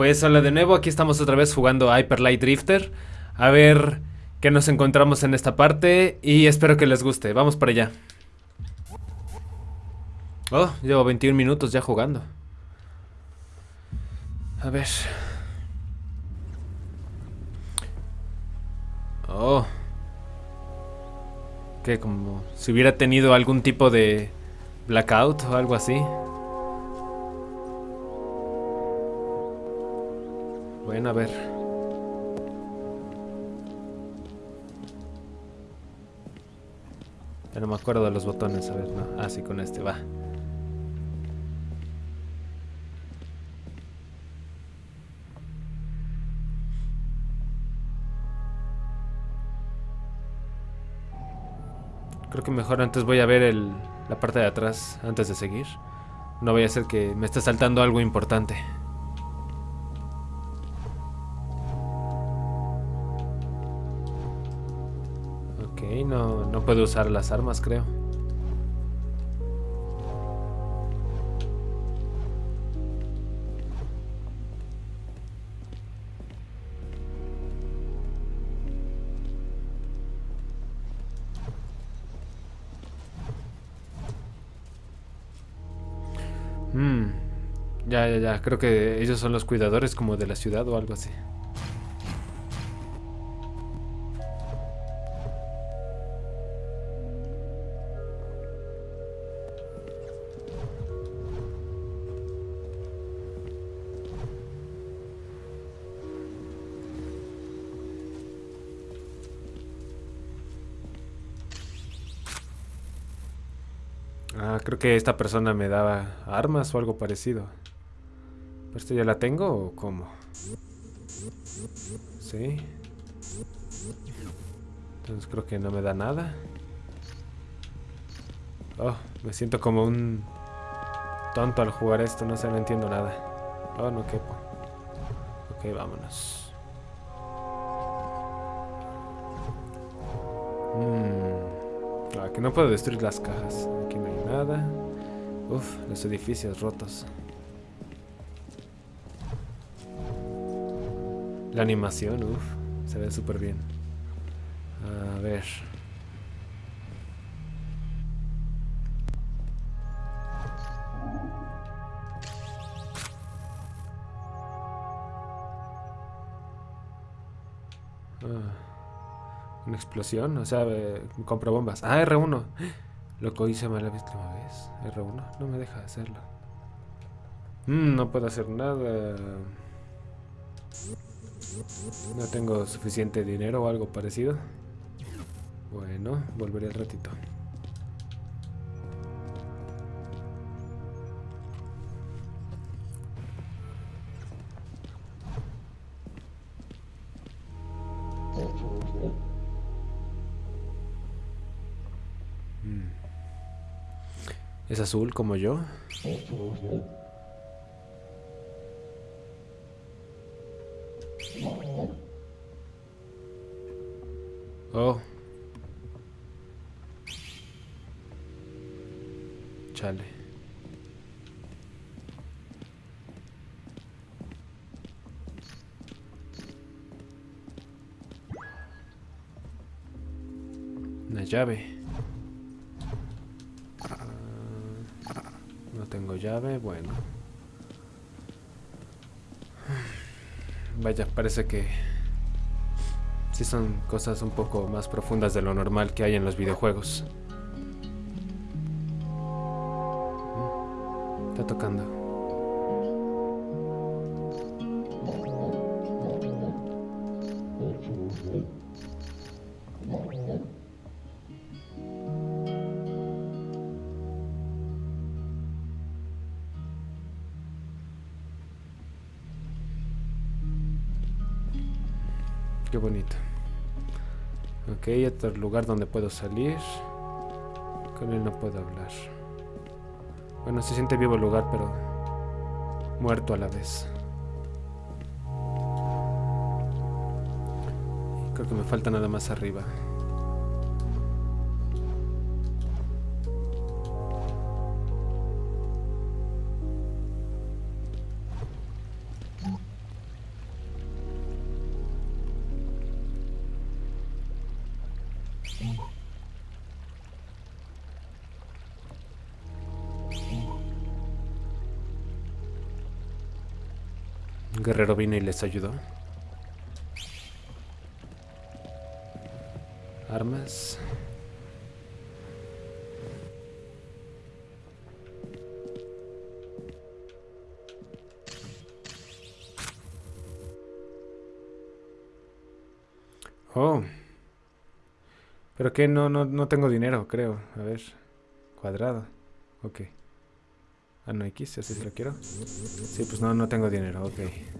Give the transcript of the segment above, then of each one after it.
Pues hola de nuevo, aquí estamos otra vez jugando Hyper Light Drifter. A ver qué nos encontramos en esta parte y espero que les guste. Vamos para allá. Oh, llevo 21 minutos ya jugando. A ver. Oh. Que como si hubiera tenido algún tipo de blackout o algo así. Bueno, a ver. Ya no me acuerdo de los botones, a ver, no. Ah, sí, con este, va. Creo que mejor antes voy a ver el, la parte de atrás antes de seguir. No voy a ser que me esté saltando algo importante. Puedo usar las armas, creo. Hmm. Ya, ya, ya. Creo que ellos son los cuidadores como de la ciudad o algo así. Ah, creo que esta persona me daba armas o algo parecido. ¿Esto ya la tengo o cómo? Sí. Entonces creo que no me da nada. Oh, me siento como un tonto al jugar esto, no sé, no entiendo nada. Oh, no quepo. Ok, vámonos. Mmm. Ah, que no puedo destruir las cajas. Aquí hay nada. Uf, los edificios rotos. La animación, uf, se ve súper bien. A ver. Ah, una explosión, o sea, eh, compro bombas. Ah, R1. Lo hice mal la última vez. R1, no me deja hacerlo. Mm, no puedo hacer nada. No tengo suficiente dinero o algo parecido. Bueno, volveré al ratito. ¿Es azul como yo? Oh. Chale. Una llave. Tengo llave, bueno. Vaya, parece que sí son cosas un poco más profundas de lo normal que hay en los videojuegos. Está tocando. Ok, otro lugar donde puedo salir. Con él no puedo hablar. Bueno, se siente vivo el lugar, pero muerto a la vez. Creo que me falta nada más arriba. Vino y les ayudó. Armas. Oh. Pero que no, no, no tengo dinero, creo. A ver. Cuadrado. Ok. Ah, no, X, así lo quiero. Sí, pues no, no tengo dinero, ok.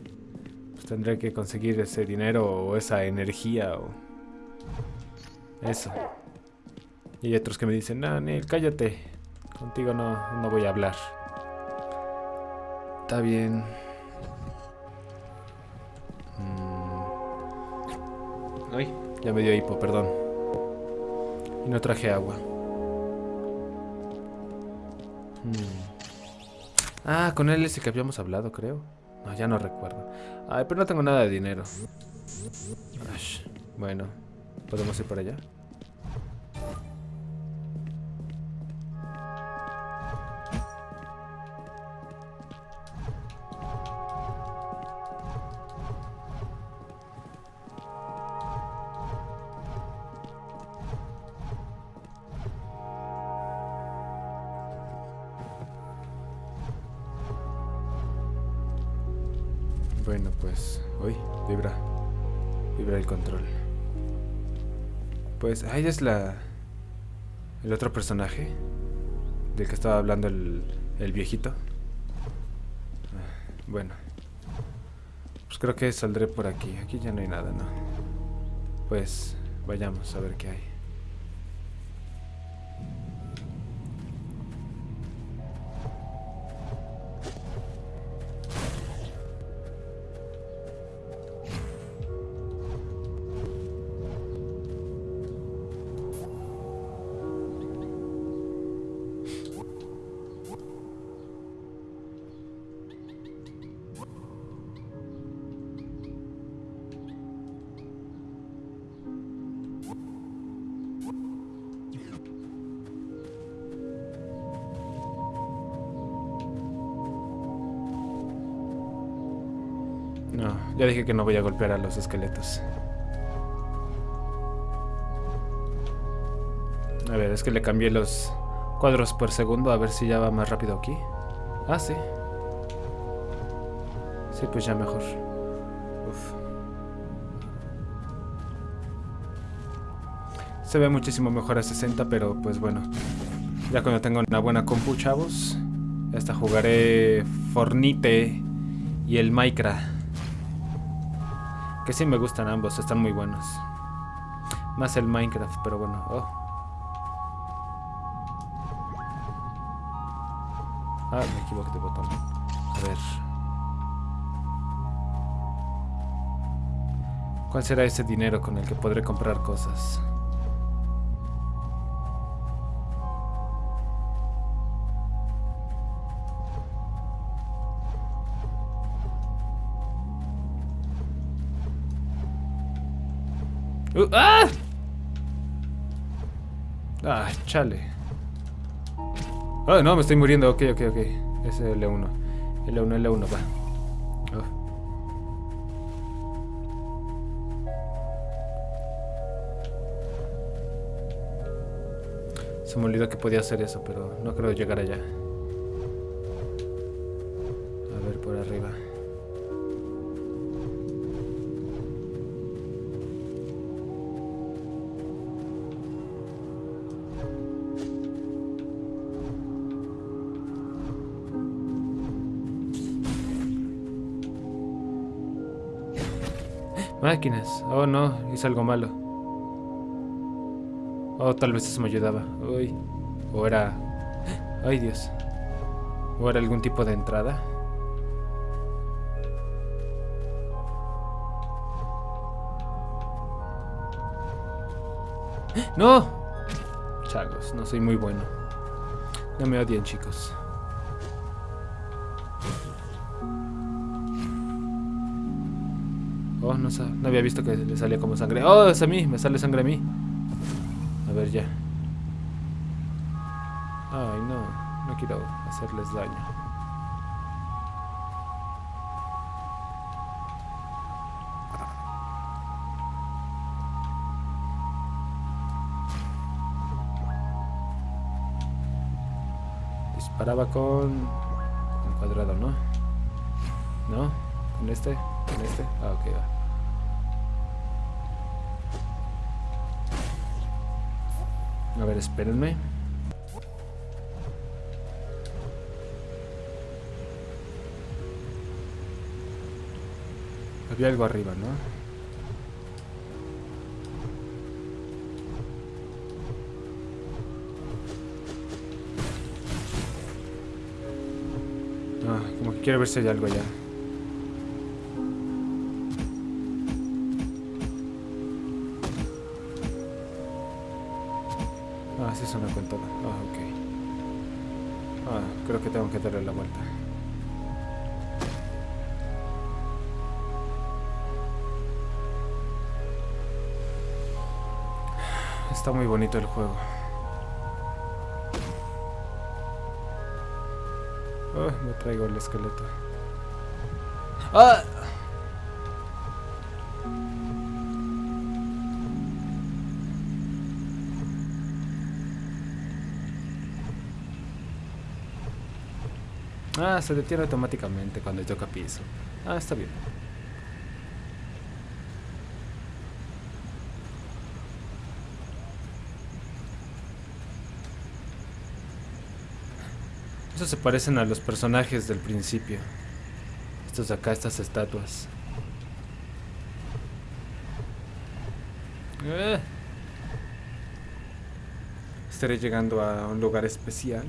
Tendré que conseguir ese dinero o esa energía o... Eso. Y hay otros que me dicen, no, Neil, cállate. Contigo no, no voy a hablar. Está bien. Mm. Ay, ya me dio hipo, perdón. Y no traje agua. Hmm. Ah, con él ese que habíamos hablado, creo. No, ya no recuerdo. Ay, pero no tengo nada de dinero. bueno, ¿podemos ir por allá? Bueno, pues... Uy, vibra. Vibra el control. Pues... Ahí es la... El otro personaje. Del que estaba hablando el, el viejito. Ah, bueno. Pues creo que saldré por aquí. Aquí ya no hay nada, ¿no? Pues... Vayamos a ver qué hay. No, ya dije que no voy a golpear a los esqueletos. A ver, es que le cambié los cuadros por segundo a ver si ya va más rápido aquí. Ah, sí. Sí, pues ya mejor. Uf. Se ve muchísimo mejor a 60, pero pues bueno. Ya cuando tengo una buena compu, chavos. Hasta jugaré Fornite y el Minecraft. Que sí me gustan ambos, están muy buenos. Más el Minecraft, pero bueno. Oh. Ah, me equivoqué de botón. A ver. ¿Cuál será ese dinero con el que podré comprar cosas? Uh, ¡Ah! Ah, chale. Oh, no, me estoy muriendo. Ok, ok, ok. Es el L1. L1, L1, va. Oh. Se me olvidó que podía hacer eso, pero no creo llegar allá. Oh no, hice algo malo. Oh, tal vez eso me ayudaba. Uy. O era... Ay, Dios. O era algún tipo de entrada. ¡No! Chagos, no soy muy bueno. No me odien, chicos. Oh, no, no había visto que le salía como sangre. Oh, es a mí, me sale sangre a mí. A ver ya. Ay, no. No quiero hacerles daño. Disparaba con... Con cuadrado, ¿no? ¿No? ¿Con este? ¿Con este? Ah, ok, va. A ver, espérenme. Había algo arriba, ¿no? Ah, como que quiero ver si hay algo allá. Muy bonito el juego. Oh, me traigo el esqueleto. ¡Ah! Ah, se detiene automáticamente cuando toca piso. Ah, está bien. Estos se parecen a los personajes del principio. Estos de acá, estas estatuas. Eh. Estaré llegando a un lugar especial.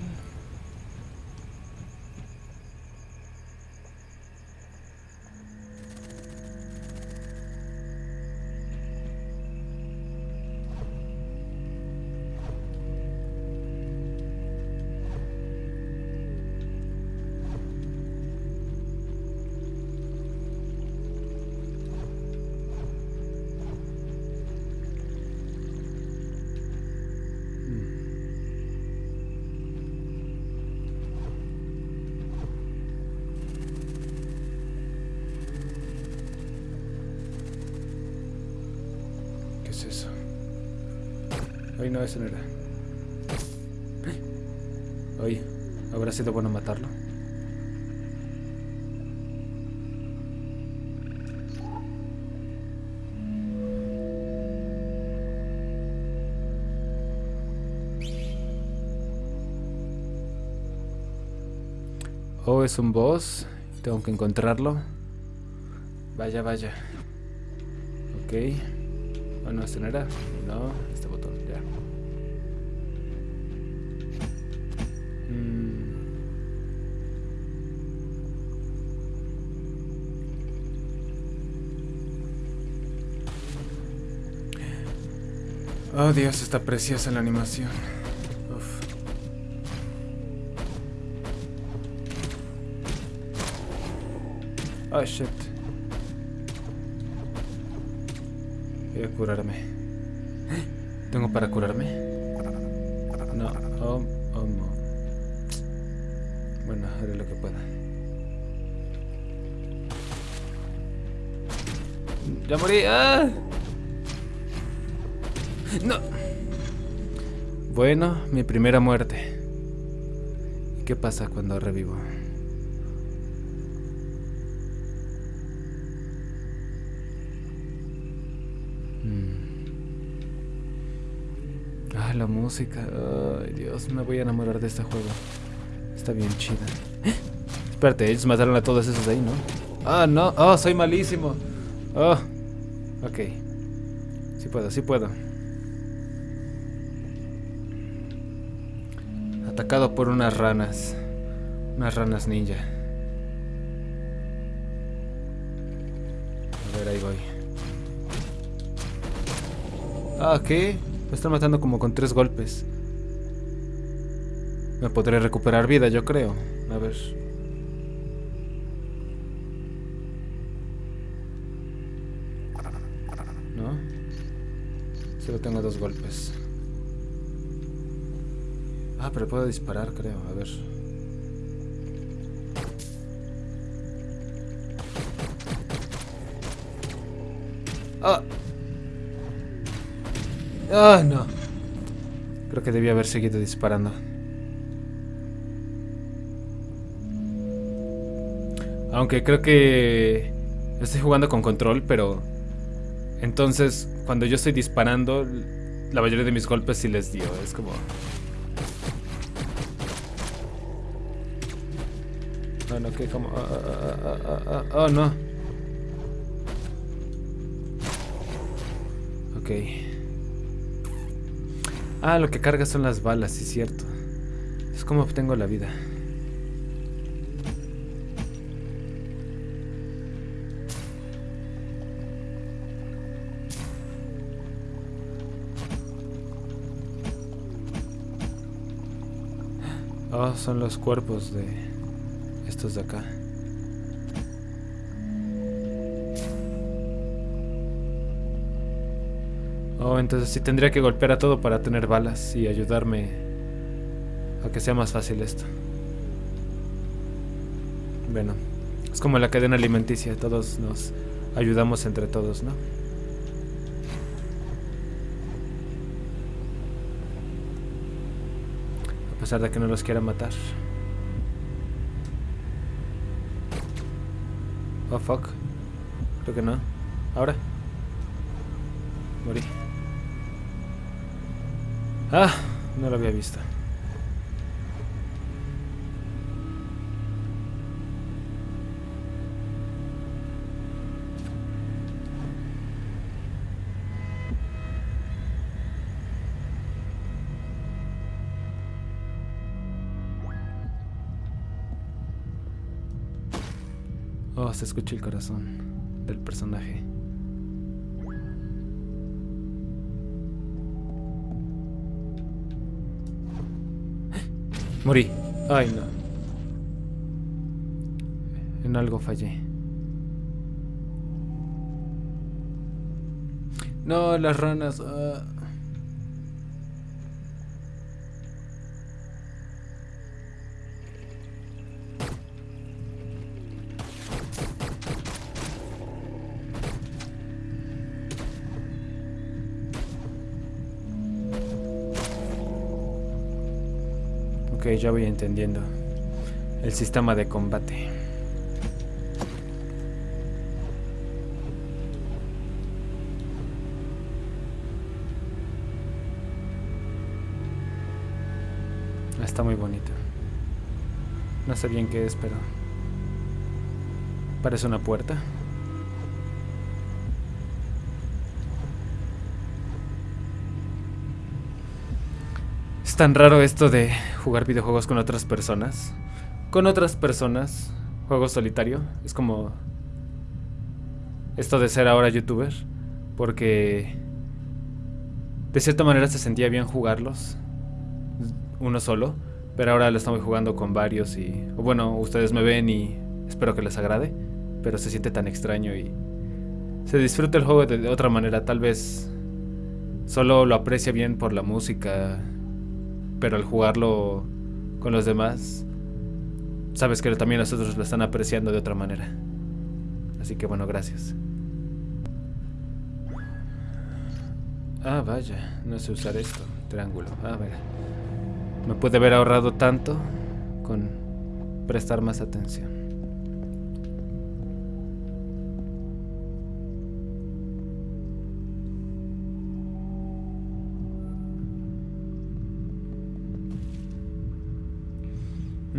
Ay, no, eso no era. Oye, ¿habrá sido bueno matarlo? Oh, es un boss. Tengo que encontrarlo. Vaya, vaya. Ok. Bueno, este no era. No, Oh Dios, está preciosa la animación. Uf. Oh shit. Voy a curarme. ¿Tengo para curarme? No. Oh, oh no. Bueno, haré lo que pueda. ¡Ya morí! ¡Ah! ¡No! Bueno, mi primera muerte. ¿Y qué pasa cuando revivo? Mm. Ah, la música. Ay, Dios, me voy a enamorar de este juego. Está bien chida. Espérate, ellos mataron a todos esos de ahí, ¿no? Ah, no. Oh, soy malísimo. Oh. Ok. Sí puedo, sí puedo. Atacado por unas ranas. Unas ranas ninja. A ver, ahí voy. Ah, ¿qué? Me están matando como con tres golpes. Me podré recuperar vida, yo creo. A ver. ¿No? Solo tengo dos golpes. Ah, pero puedo disparar, creo. A ver. Ah. Ah, no. Creo que debía haber seguido disparando. Aunque creo que estoy jugando con control, pero entonces cuando yo estoy disparando, la mayoría de mis golpes sí les dio. Es como... Oh, no, que como... oh, no. Ok. Ah, lo que carga son las balas, sí cierto. Es como obtengo la vida. Oh, son los cuerpos de de acá. Oh, entonces sí tendría que golpear a todo para tener balas y ayudarme a que sea más fácil esto. Bueno, es como la cadena alimenticia, todos nos ayudamos entre todos, ¿no? A pesar de que no los quiera matar. Fuck. Creo que no. ¿Ahora? Morí. Ah, no lo había visto. Se escucha el corazón del personaje. Morí. Ay, no. En algo fallé. No, las ranas. ah. Ya voy entendiendo. El sistema de combate. Está muy bonito. No sé bien qué es, pero... Parece una puerta. Es tan raro esto de jugar videojuegos con otras personas. Con otras personas. Juego solitario. Es como... Esto de ser ahora youtuber. Porque... De cierta manera se sentía bien jugarlos. Uno solo. Pero ahora lo estamos jugando con varios y... Bueno, ustedes me ven y espero que les agrade. Pero se siente tan extraño y... Se disfruta el juego de otra manera. Tal vez... Solo lo aprecia bien por la música. Pero al jugarlo con los demás... Sabes que también los otros lo están apreciando de otra manera. Así que bueno, gracias. Ah, vaya, no sé usar esto. Triángulo. Ah, ver. Me puede haber ahorrado tanto con prestar más atención.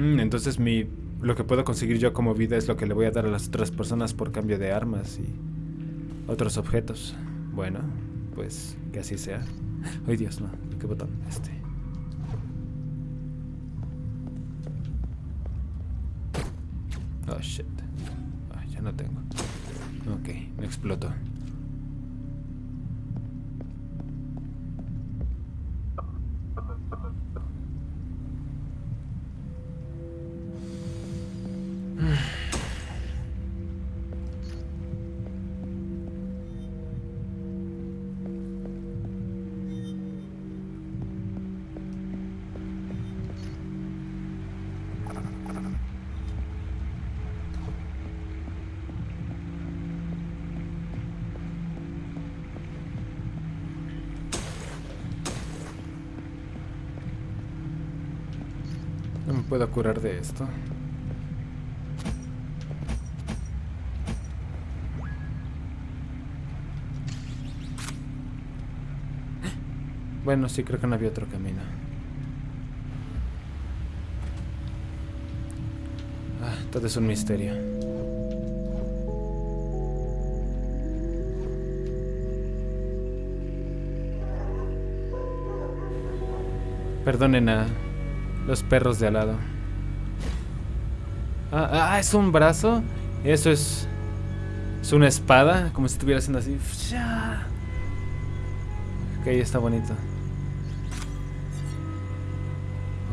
Mm, entonces mi lo que puedo conseguir yo como vida es lo que le voy a dar a las otras personas por cambio de armas y otros objetos. Bueno, pues que así sea. Ay Dios, no. ¿Qué botón? Este. Oh shit. Ah, ya no tengo. Ok, me explotó. ¿Me puedo curar de esto? Bueno, sí, creo que no había otro camino. Ah, todo es un misterio. Perdonen a los perros de al lado. Ah, ah, es un brazo. Eso es... Es una espada, como si estuviera haciendo así. Ok, está bonito.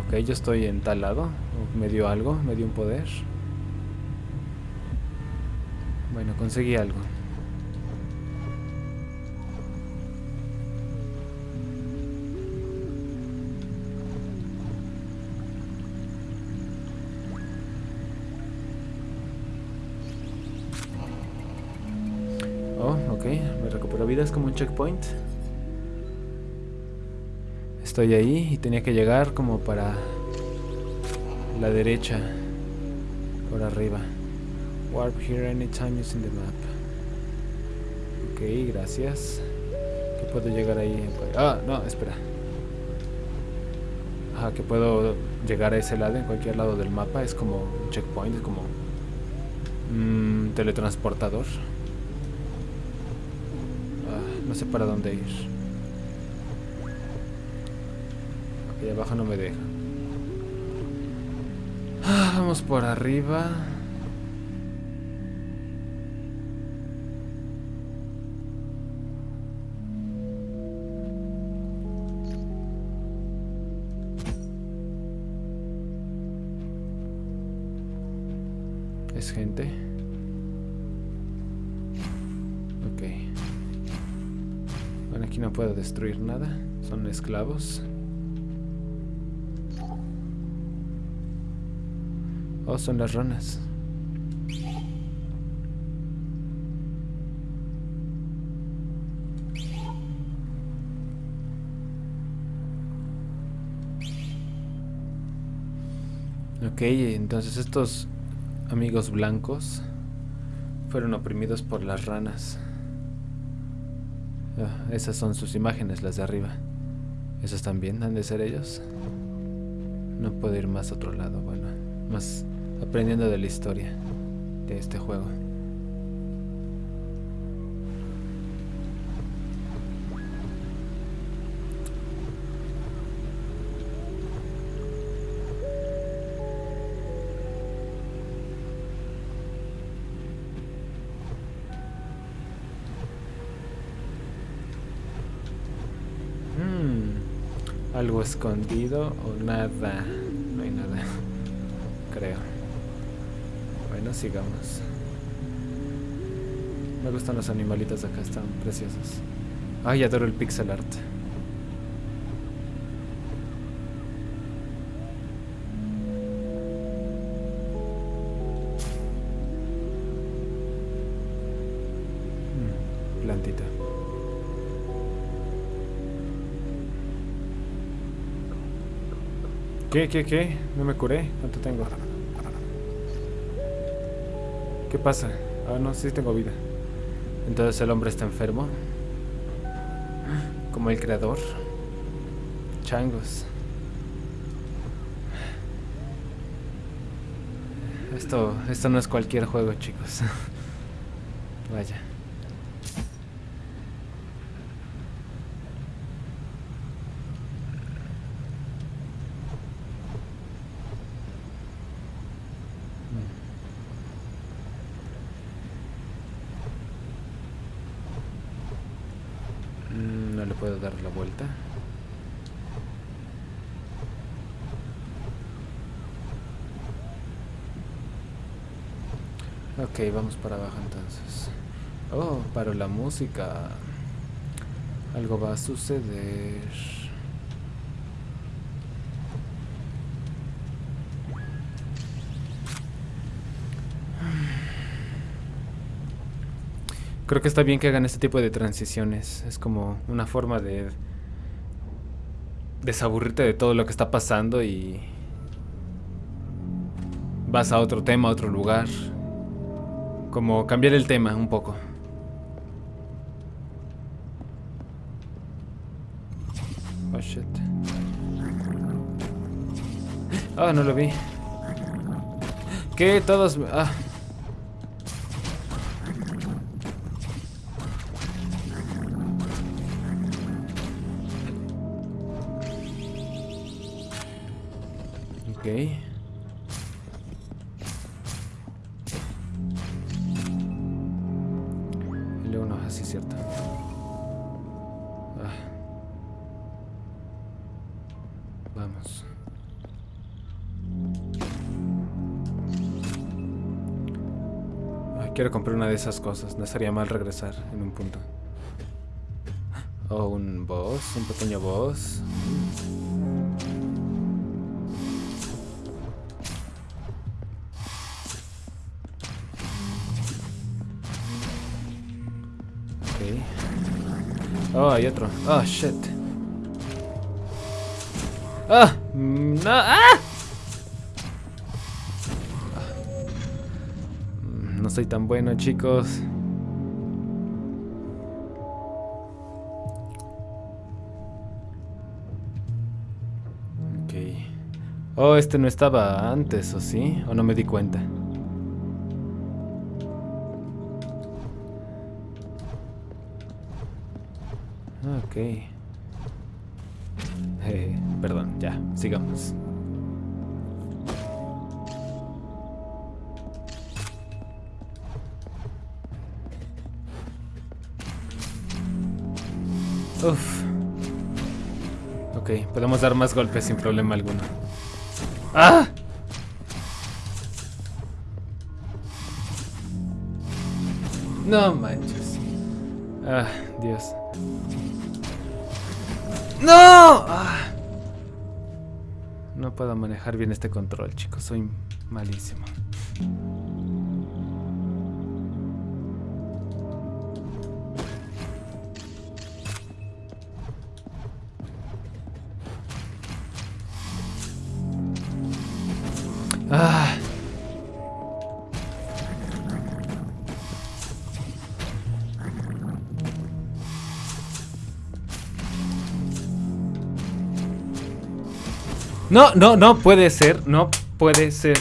Ok, yo estoy en tal lado. Me dio algo, me dio un poder. Bueno, conseguí algo. Checkpoint. Estoy ahí y tenía que llegar como para la derecha. Por arriba. Warp here anytime using the map. Ok, gracias. Que puedo llegar ahí. Ah, no, espera. Ajá, que puedo llegar a ese lado, en cualquier lado del mapa. Es como un checkpoint, es como un teletransportador. No sé para dónde ir. Y abajo no me deja. Ah, vamos por arriba. Destruir nada. Son esclavos. Oh, son las ranas. Ok, entonces estos amigos blancos fueron oprimidos por las ranas. Ah, esas son sus imágenes, las de arriba. ¿Esos también han de ser ellos? No puedo ir más a otro lado, bueno, más aprendiendo de la historia de este juego. Escondido o nada. No hay nada. Creo sigamos. Me gustan los animalitos de acá, están preciosos. Ay, adoro el pixel art. Hmm, plantita. ¿Qué, qué, qué? No me curé. ¿Cuánto tengo? ¿Qué pasa? Ah, no, sí tengo vida. Entonces el hombre está enfermo. Como el creador. Changos. Esto, esto no es cualquier juego, chicos. Vaya. puedo dar la vuelta. Ok, vamos para abajo entonces. Oh, para la música. Algo va a suceder. Creo que está bien que hagan este tipo de transiciones. Es como una forma de desaburrirte de todo lo que está pasando y vas a otro tema, a otro lugar. Como cambiar el tema un poco. Oh. Ah, no lo vi. ¿Qué? Todos... Ah. Ok. Cierto. Ah. Vamos. Quiero comprar una de esas cosas. No estaría mal regresar en un punto. Oh, un boss, un pequeño boss. Oh, hay otro. Oh, shit. ¡Ah! ¡No! ¡Ah! No soy tan bueno, chicos. Oh, este no estaba antes, ¿o sí? ¿O no me di cuenta? Eh, perdón, ya, sigamos. Uf. Ok, podemos dar más golpes sin problema alguno. ¡Ah! No manches. Ah, Dios. ¡No! No puedo manejar bien este control, chicos. Soy malísimo. Ah. No, no, no puede ser, no puede ser.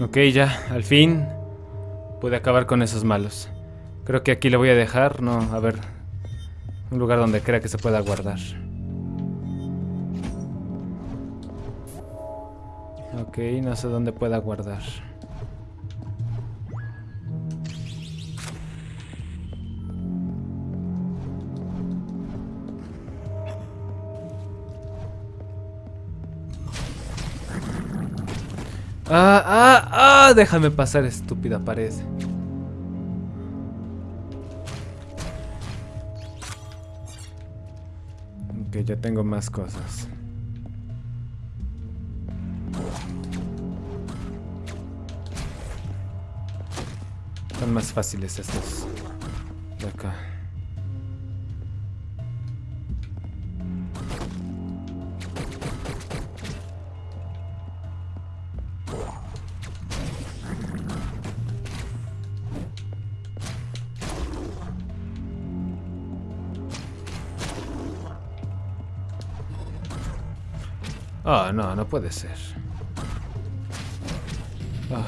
Ok, ya, al fin pude acabar con esos malos. Creo que aquí le voy a dejar, no, a ver, un lugar donde crea que se pueda guardar. Ok, no sé dónde pueda guardar. Ah, ah, ah, déjame pasar, estúpida pared. Ok, ya tengo más cosas. Son más fáciles estos de acá. Oh, no, no puede ser. Ah.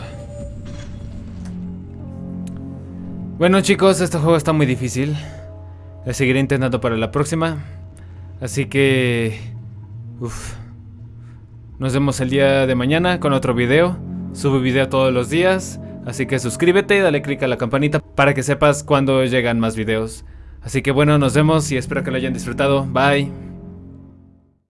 Bueno chicos, este juego está muy difícil. Le seguiré intentando para la próxima. Así que... Uf. Nos vemos el día de mañana con otro video. Subo video todos los días. Así que suscríbete y dale click a la campanita para que sepas cuando llegan más videos. Así que bueno, nos vemos y espero que lo hayan disfrutado. Bye.